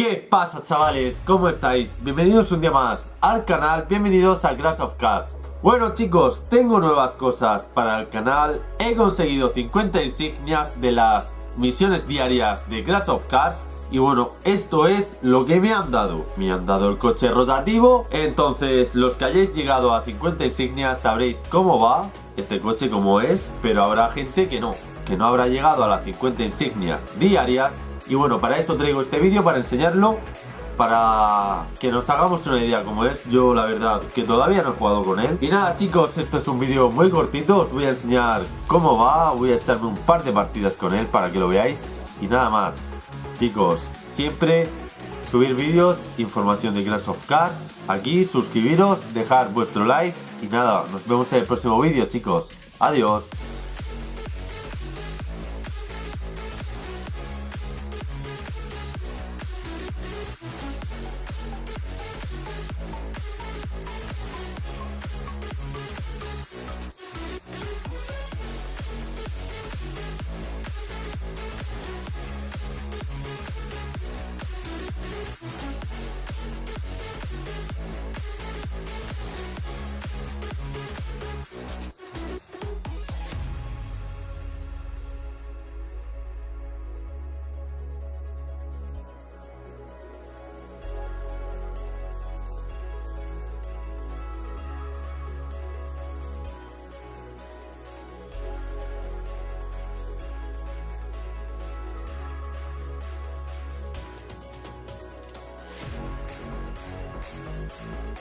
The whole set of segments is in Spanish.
¿Qué pasa chavales? ¿Cómo estáis? Bienvenidos un día más al canal, bienvenidos a Crash of Cars Bueno chicos, tengo nuevas cosas para el canal He conseguido 50 insignias de las misiones diarias de Crash of Cars y bueno, esto es lo que me han dado. Me han dado el coche rotativo. Entonces, los que hayáis llegado a 50 insignias sabréis cómo va este coche, cómo es. Pero habrá gente que no, que no habrá llegado a las 50 insignias diarias y bueno, para eso traigo este vídeo, para enseñarlo, para que nos hagamos una idea cómo es. Yo la verdad que todavía no he jugado con él. Y nada chicos, esto es un vídeo muy cortito, os voy a enseñar cómo va, voy a echarme un par de partidas con él para que lo veáis. Y nada más, chicos, siempre subir vídeos, información de Clash of Cars, aquí, suscribiros, dejar vuestro like y nada, nos vemos en el próximo vídeo chicos. Adiós.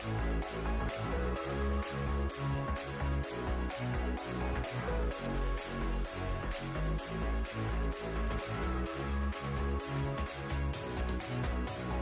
We'll be right back.